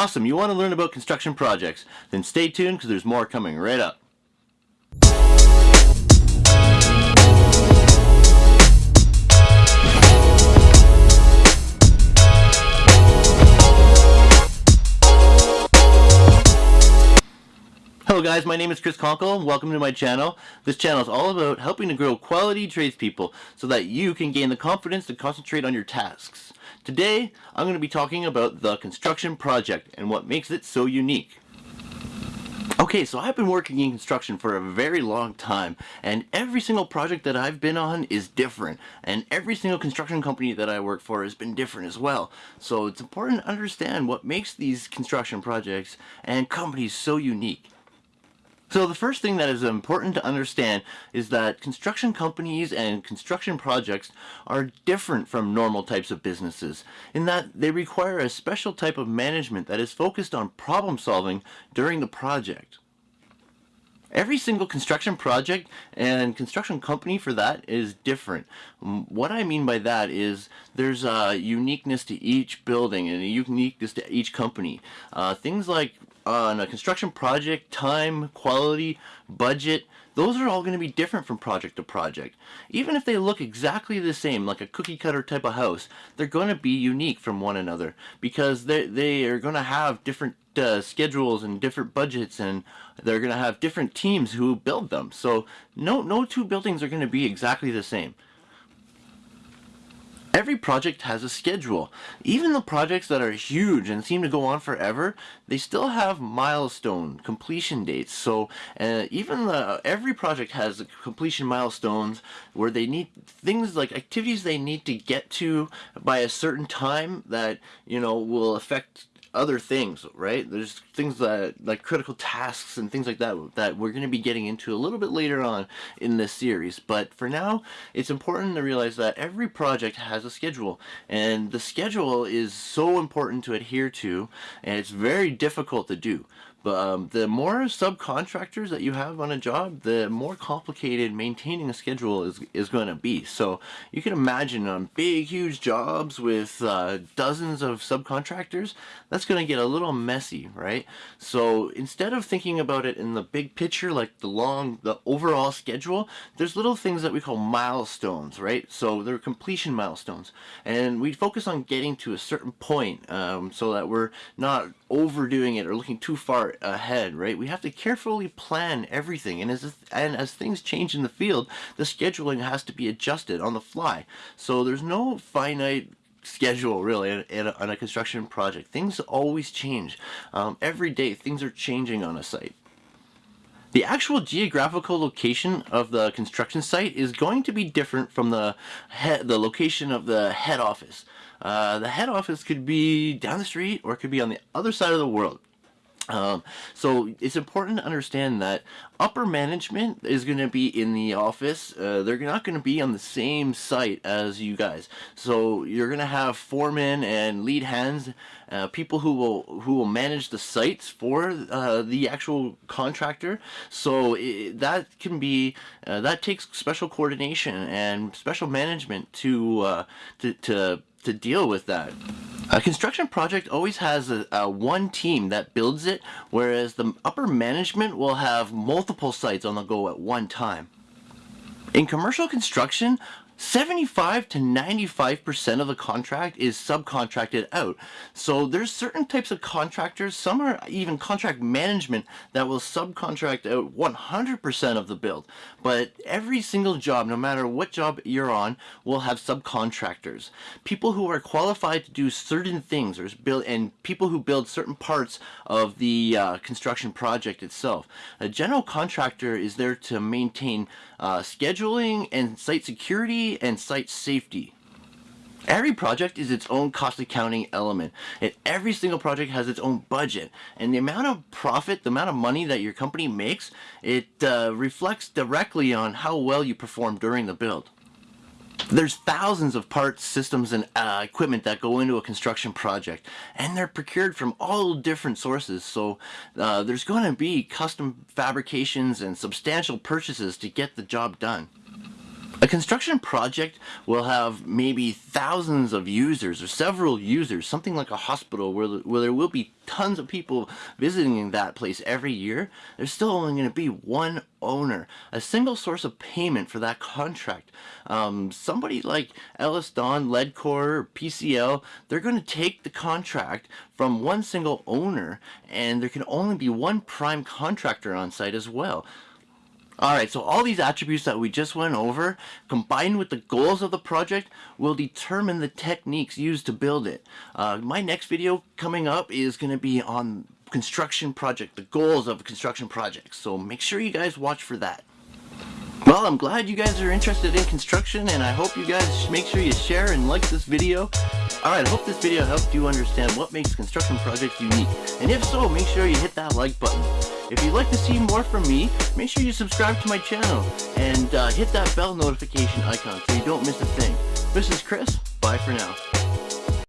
Awesome, you want to learn about construction projects? Then stay tuned because there's more coming right up. Hello guys, my name is Chris Conkle. And welcome to my channel. This channel is all about helping to grow quality tradespeople so that you can gain the confidence to concentrate on your tasks. Today, I'm going to be talking about the construction project and what makes it so unique. Okay, so I've been working in construction for a very long time, and every single project that I've been on is different, and every single construction company that I work for has been different as well. So it's important to understand what makes these construction projects and companies so unique. So the first thing that is important to understand is that construction companies and construction projects are different from normal types of businesses in that they require a special type of management that is focused on problem solving during the project. Every single construction project and construction company for that is different. What I mean by that is there's a uniqueness to each building and a uniqueness to each company. Uh, things like on a construction project, time, quality, budget, those are all going to be different from project to project. Even if they look exactly the same, like a cookie cutter type of house, they're going to be unique from one another because they, they are going to have different uh, schedules and different budgets and they're going to have different teams who build them. So no, no two buildings are going to be exactly the same. Every project has a schedule. Even the projects that are huge and seem to go on forever, they still have milestone completion dates. So uh, even the, every project has completion milestones where they need things like activities they need to get to by a certain time that you know will affect other things, right? There's things that like critical tasks and things like that that we're going to be getting into a little bit later on in this series. But for now, it's important to realize that every project has a schedule and the schedule is so important to adhere to and it's very difficult to do. But um, the more subcontractors that you have on a job, the more complicated maintaining a schedule is, is going to be. So you can imagine on big, huge jobs with uh, dozens of subcontractors, that's going to get a little messy, right? So instead of thinking about it in the big picture, like the long, the overall schedule, there's little things that we call milestones, right? So they're completion milestones. And we focus on getting to a certain point um, so that we're not overdoing it or looking too far ahead, right? We have to carefully plan everything, and as and as things change in the field, the scheduling has to be adjusted on the fly. So there's no finite schedule really in, a, on a construction project. Things always change. Um, every day things are changing on a site. The actual geographical location of the construction site is going to be different from the head, the location of the head office. Uh, the head office could be down the street or it could be on the other side of the world. Um, so it's important to understand that upper management is going to be in the office. Uh, they're not going to be on the same site as you guys. So you're going to have foremen and lead hands, uh, people who will who will manage the sites for uh, the actual contractor. So it, that can be uh, that takes special coordination and special management to uh, to to to deal with that. A construction project always has a, a, one team that builds it, whereas the upper management will have multiple sites on the go at one time. In commercial construction, 75 to 95% of the contract is subcontracted out. So there's certain types of contractors, some are even contract management that will subcontract out 100% of the build. But every single job, no matter what job you're on, will have subcontractors. People who are qualified to do certain things or build and people who build certain parts of the uh, construction project itself. A general contractor is there to maintain uh, scheduling and site security and site safety. Every project is its own cost accounting element, and every single project has its own budget. And the amount of profit, the amount of money that your company makes, it uh, reflects directly on how well you perform during the build. There's thousands of parts, systems, and uh, equipment that go into a construction project, and they're procured from all different sources, so uh, there's going to be custom fabrications and substantial purchases to get the job done. A construction project will have maybe thousands of users or several users, something like a hospital where, where there will be tons of people visiting that place every year. There's still only going to be one owner, a single source of payment for that contract. Um, somebody like EllisDon, Ledcor, PCL, they're going to take the contract from one single owner and there can only be one prime contractor on site as well. Alright, so all these attributes that we just went over, combined with the goals of the project, will determine the techniques used to build it. Uh, my next video coming up is going to be on construction project, the goals of construction projects. So make sure you guys watch for that. Well, I'm glad you guys are interested in construction, and I hope you guys make sure you share and like this video. Alright, I hope this video helped you understand what makes construction projects unique. And if so, make sure you hit that like button. If you'd like to see more from me, make sure you subscribe to my channel and uh, hit that bell notification icon so you don't miss a thing. This is Chris. Bye for now.